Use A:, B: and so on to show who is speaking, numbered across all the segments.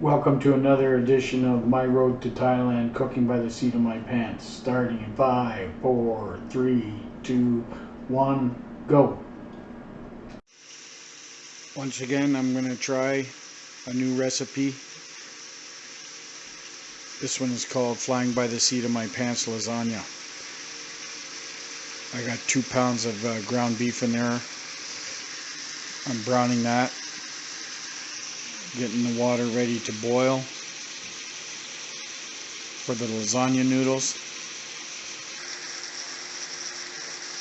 A: Welcome to another edition of My Road to Thailand Cooking by the Seat of My Pants. Starting in five, four, three, two, one, go. Once again, I'm going to try a new recipe. This one is called Flying by the Seat of My Pants Lasagna. I got two pounds of uh, ground beef in there. I'm browning that getting the water ready to boil for the lasagna noodles.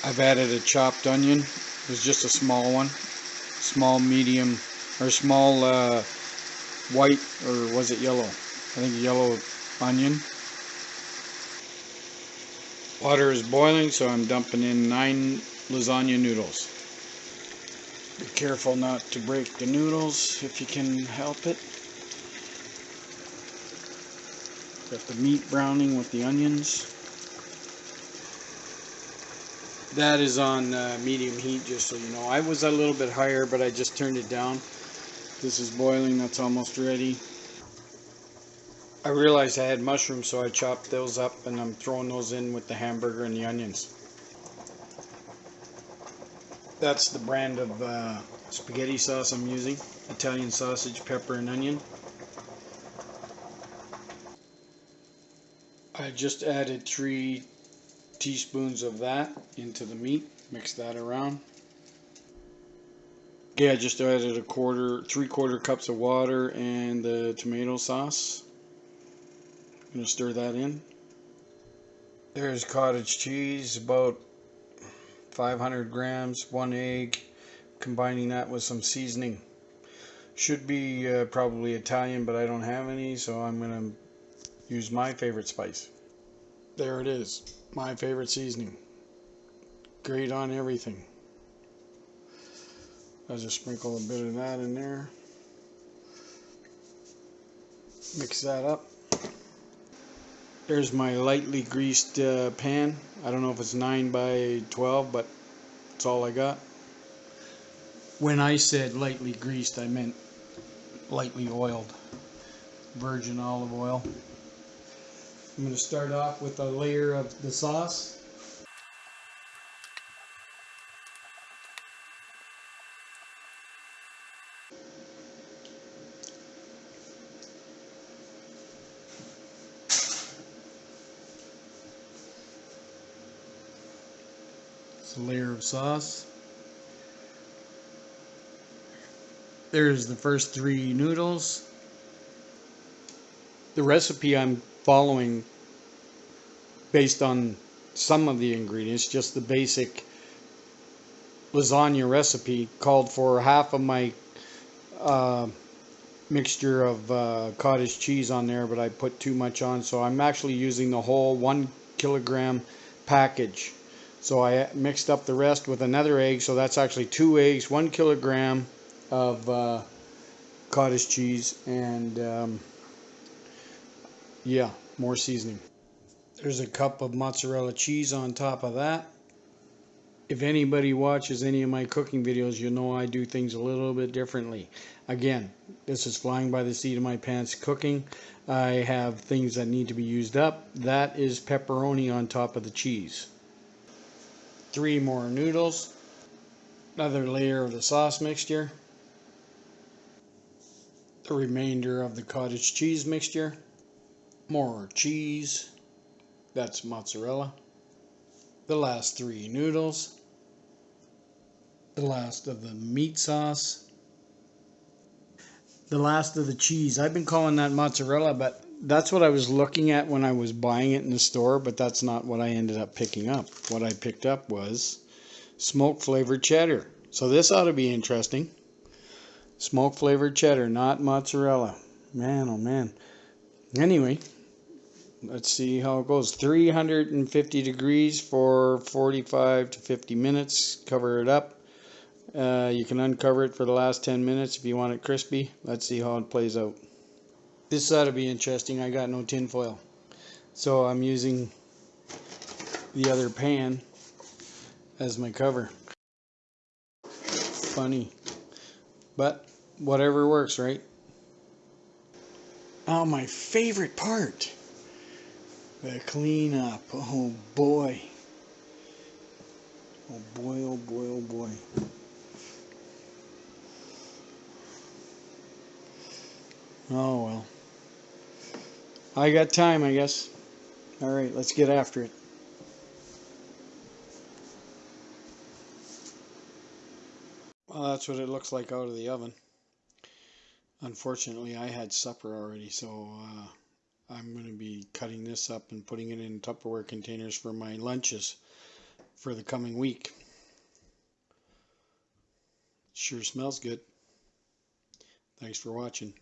A: I've added a chopped onion. It was just a small one. Small, medium, or small uh, white, or was it yellow? I think yellow onion. Water is boiling, so I'm dumping in nine lasagna noodles. Be careful not to break the noodles if you can help it. Got the meat browning with the onions. That is on uh, medium heat, just so you know. I was a little bit higher, but I just turned it down. This is boiling, that's almost ready. I realized I had mushrooms, so I chopped those up and I'm throwing those in with the hamburger and the onions. That's the brand of uh, spaghetti sauce I'm using. Italian sausage, pepper, and onion. I just added three teaspoons of that into the meat. Mix that around. Okay, I just added a quarter, three quarter cups of water and the tomato sauce. I'm to stir that in. There's cottage cheese, about 500 grams, one egg, combining that with some seasoning. Should be uh, probably Italian, but I don't have any, so I'm going to use my favorite spice. There it is, my favorite seasoning. Great on everything. I'll just sprinkle a bit of that in there. Mix that up. There's my lightly greased uh, pan. I don't know if it's 9 by 12, but that's all I got. When I said lightly greased, I meant lightly oiled. Virgin olive oil. I'm going to start off with a layer of the sauce. A layer of sauce. There's the first three noodles. The recipe I'm following based on some of the ingredients, just the basic lasagna recipe called for half of my uh, mixture of uh, cottage cheese on there, but I put too much on, so I'm actually using the whole one kilogram package so I mixed up the rest with another egg. So that's actually two eggs, one kilogram of uh, cottage cheese, and um, yeah, more seasoning. There's a cup of mozzarella cheese on top of that. If anybody watches any of my cooking videos, you'll know I do things a little bit differently. Again, this is flying by the seat of my pants cooking. I have things that need to be used up. That is pepperoni on top of the cheese three more noodles, another layer of the sauce mixture, the remainder of the cottage cheese mixture, more cheese, that's mozzarella, the last three noodles, the last of the meat sauce, the last of the cheese. I've been calling that mozzarella, but that's what I was looking at when I was buying it in the store, but that's not what I ended up picking up. What I picked up was smoke flavored cheddar. So this ought to be interesting. Smoke flavored cheddar, not mozzarella. Man, oh man. Anyway, let's see how it goes. 350 degrees for 45 to 50 minutes. Cover it up. Uh, you can uncover it for the last 10 minutes if you want it crispy. Let's see how it plays out. This ought to be interesting. I got no tinfoil. So I'm using the other pan as my cover. Funny. But whatever works, right? Oh, my favorite part. The cleanup. Oh boy. Oh boy, oh boy, oh boy. Oh well. I got time, I guess. All right, let's get after it. Well, that's what it looks like out of the oven. Unfortunately, I had supper already, so uh, I'm going to be cutting this up and putting it in Tupperware containers for my lunches for the coming week. Sure smells good. Thanks for watching.